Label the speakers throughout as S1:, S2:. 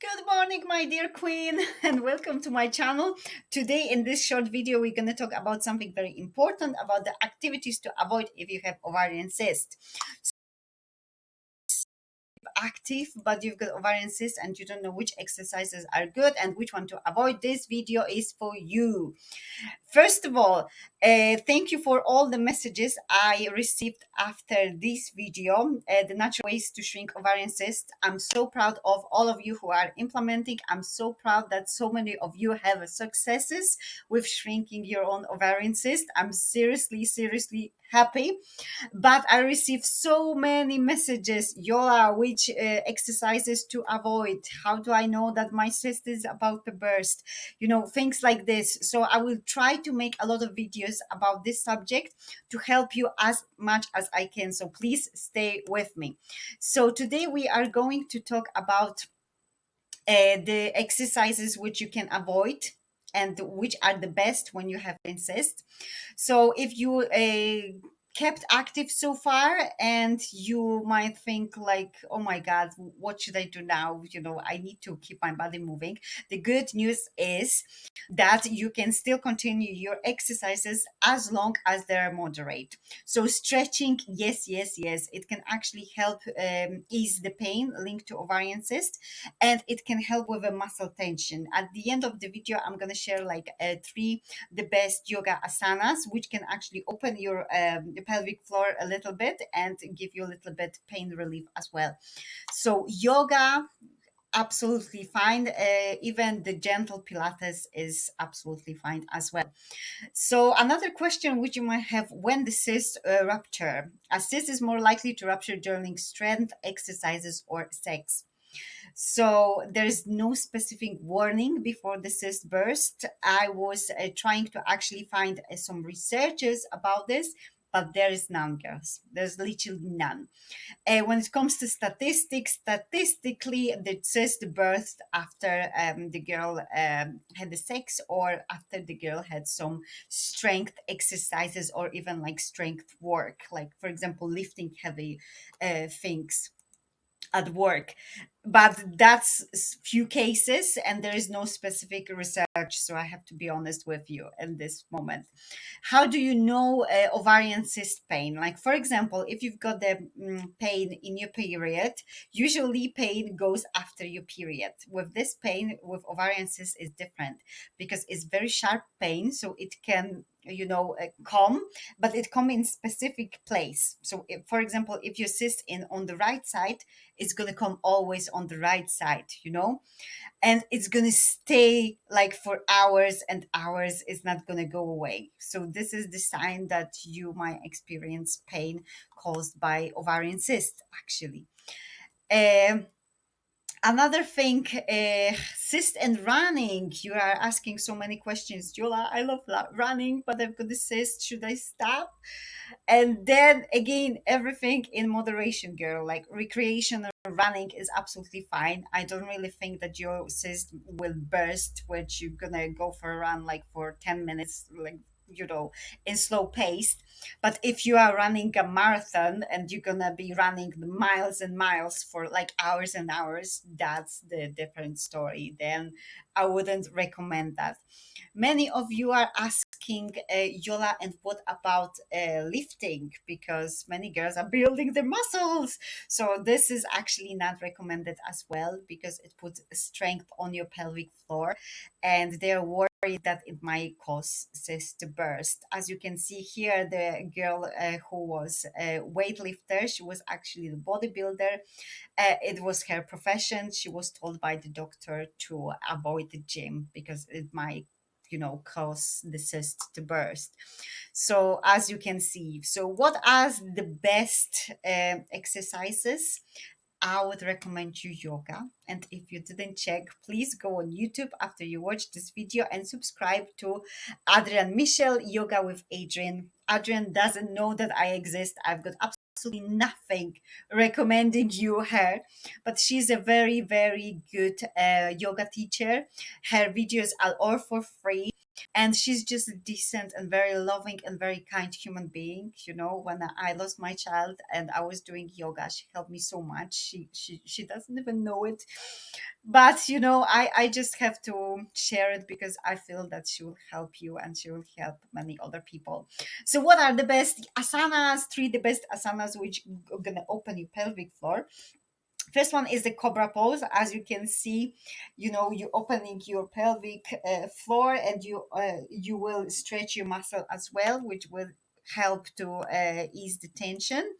S1: Good morning, my dear queen, and welcome to my channel. Today, in this short video, we're going to talk about something very important about the activities to avoid if you have ovarian cyst active but you've got ovarian cyst and you don't know which exercises are good and which one to avoid this video is for you. First of all uh, thank you for all the messages i received after this video. Uh, the natural ways to shrink ovarian cyst i'm so proud of all of you who are implementing. I'm so proud that so many of you have successes with shrinking your own ovarian cyst. I'm seriously seriously happy. But i received so many messages. Yola which uh, exercises to avoid. How do i know that my cyst is about to burst? You know things like this. So i will try to make a lot of videos about this subject to help you as much as i can. So please stay with me. So today we are going to talk about uh, the exercises which you can avoid and which are the best when you have cyst. So if you uh, kept active so far and you might think like oh my god what should i do now? You know i need to keep my body moving. The good news is that you can still continue your exercises as long as they're moderate. So stretching yes yes yes it can actually help um, ease the pain linked to ovarian cyst and it can help with a muscle tension. At the end of the video i'm going to share like uh, three the best yoga asanas which can actually open your um, pelvic floor a little bit and give you a little bit pain relief as well. So yoga, absolutely fine. Uh, even the gentle Pilates is absolutely fine as well. So another question which you might have, when the cyst uh, rupture? A cyst is more likely to rupture during strength exercises or sex. So there's no specific warning before the cyst burst. I was uh, trying to actually find uh, some researches about this but there is none, girls. There's literally none. Uh, when it comes to statistics, statistically, the cyst birthed after um, the girl um, had the sex or after the girl had some strength exercises or even like strength work, like, for example, lifting heavy uh, things at work. But that's few cases and there is no specific research so i have to be honest with you in this moment. How do you know uh, ovarian cyst pain? Like for example if you've got the mm, pain in your period usually pain goes after your period. With this pain with ovarian cyst is different because it's very sharp pain so it can you know uh, come but it come in specific place. So if, for example if you cyst in on the right side it's going to come always on the right side you know? And it's going to stay like for hours and hours it's not going to go away. So this is the sign that you might experience pain caused by ovarian cyst actually. Um, Another thing, uh, cyst and running. You are asking so many questions. Yola, I love running, but I've got the cyst. Should I stop? And then again, everything in moderation, girl. Like recreational running is absolutely fine. I don't really think that your cyst will burst which you're gonna go for a run like for 10 minutes, like you know in slow pace. But if you are running a marathon and you're gonna be running miles and miles for like hours and hours that's the different story then i wouldn't recommend that. Many of you are asking uh, yola and what about uh, lifting? Because many girls are building their muscles. So this is actually not recommended as well because it puts strength on your pelvic floor and they're that it might cause cyst to burst. As you can see here, the girl uh, who was a weightlifter, she was actually the bodybuilder. Uh, it was her profession. She was told by the doctor to avoid the gym because it might you know cause the cyst to burst so as you can see so what are the best uh, exercises I would recommend you yoga. And if you didn't check, please go on YouTube after you watch this video and subscribe to Adriene Mishler Yoga with Adriene. Adriene doesn't know that I exist. I've got absolutely nothing recommending you her, but she's a very, very good uh, yoga teacher. Her videos are all for free and she's just a decent and very loving and very kind human being you know. When i lost my child and i was doing yoga she helped me so much. She she, she doesn't even know it. But you know i i just have to share it because i feel that she will help you and she will help many other people. So what are the best asanas three the best asanas which are gonna open your pelvic floor first one is the cobra pose. As you can see you know you're opening your pelvic uh, floor and you uh, you will stretch your muscle as well which will help to uh, ease the tension.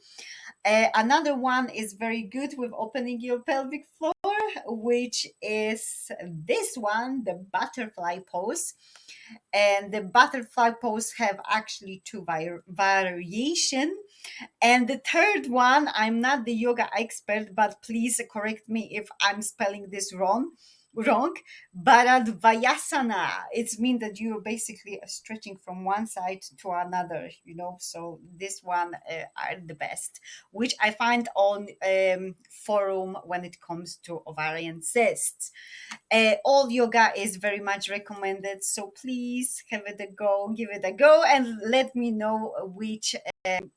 S1: Uh, another one is very good with opening your pelvic floor which is this one the butterfly pose and the butterfly pose have actually two var- variation and the third one, I'm not the yoga expert, but please correct me if I'm spelling this wrong. Wrong, Bharadvayasana. It's mean that you're basically stretching from one side to another. You know, so this one uh, are the best, which I find on um, forum when it comes to ovarian cysts. Uh, all yoga is very much recommended, so please have it a go, give it a go, and let me know which. Um,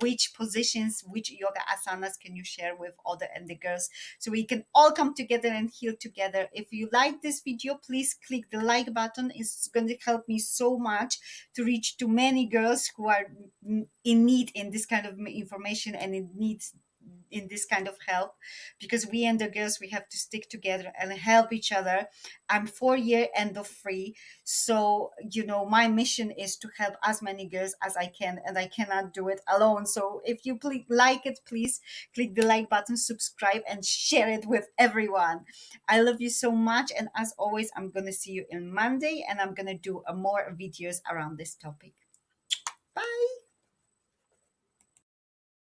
S1: which positions, which yoga asanas can you share with other and the girls so we can all come together and heal together. If you like this video, please click the like button. It's going to help me so much to reach to many girls who are in need in this kind of information and in need in this kind of help because we and the girls we have to stick together and help each other. I'm four year end of free so you know my mission is to help as many girls as i can and i cannot do it alone. So if you please like it please click the like button subscribe and share it with everyone. I love you so much and as always i'm gonna see you in monday and i'm gonna do a more videos around this topic. Bye